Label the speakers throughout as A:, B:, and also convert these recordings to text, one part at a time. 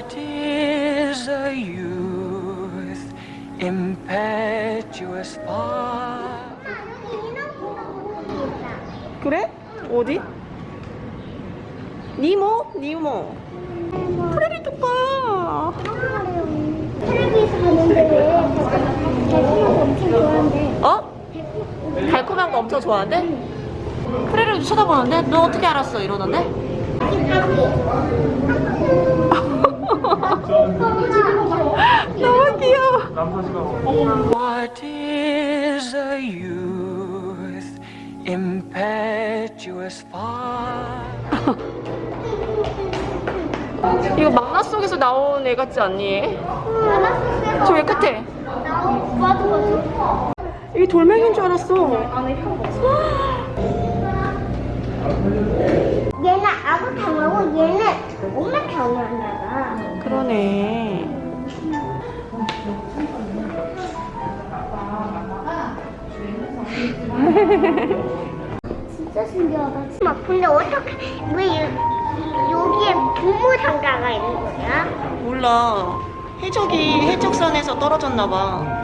A: What is a youth impetuous for?
B: 그래? 어디? 니모? 니모. 프레리 뚜까.
C: 봤는데 달콤한 거 엄청 좋아한대.
B: 어? 달콤한 거 엄청 좋아한대? 프레리도 쳐다보는데? 너 어떻게 알았어? 이러는데? 너무 귀여워.
A: What is a youth impetuous for?
B: 이거 망나 속에서 나온 애 같지 않니? 저왜 끝에? 이게 돌멩이인 줄 알았어.
C: 얘는 아구 탕하고 얘는 엄마 탕을 하나 봐.
B: 그러네.
C: 진짜 신기하다. 막 근데 어떻게 왜 여- 여기에 고무 상자가 있는 거야?
B: 몰라. 해적이 해적선에서 떨어졌나 봐.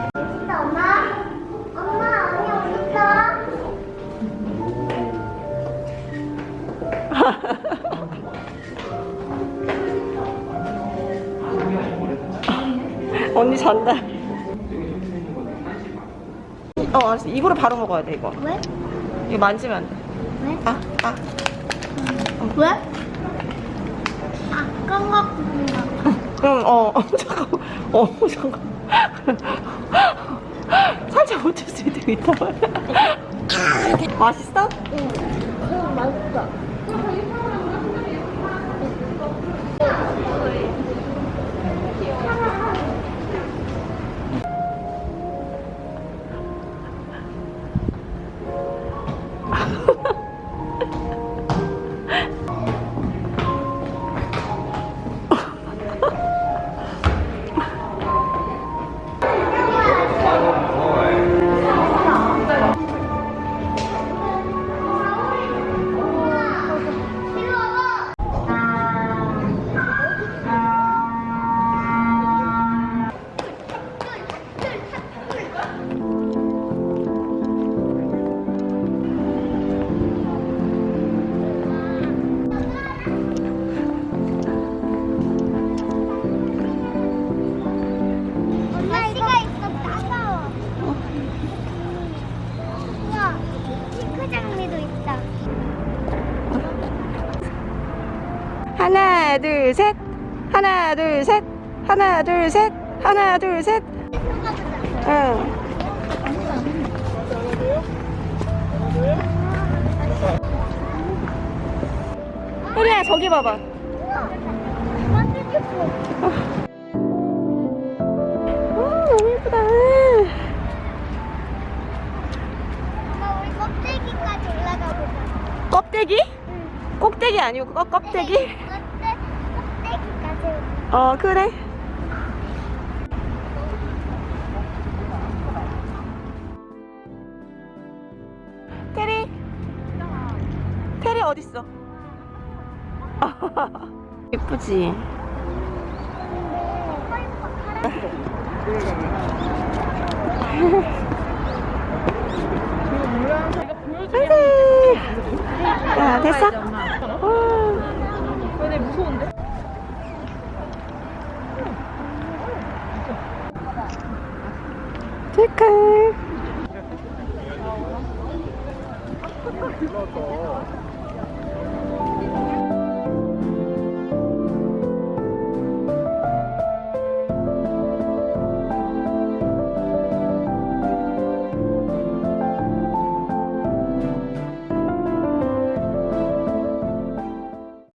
C: 언니
B: 잔다. 어, 알았어. 이거를 바로 먹어야 돼, 이거.
C: 왜?
B: 이거 만지면 안 돼.
C: 왜?
B: 아, 아.
C: 왜? 아까 같은
B: 응, 어, 어, 잠깐. 어, 잠깐. 살짝 묻힐 수 있다. 맛있어?
C: 응. 응, 맛있어.
B: 하나, 둘, 셋. 하나, 둘, 셋. 하나, 둘, 셋. 하나, 둘, 셋. 응. 혜리야, 저기 봐봐.
C: 예뻐.
B: 오, 너무 예쁘다.
C: 엄마 우리 껍데기까지 올라가 보자.
B: 껍데기?
C: 응.
B: 꼭대기 아니고 껍, 껍데기? 어, 그래. 테리. 테리 어딨어? 예쁘지? 안돼.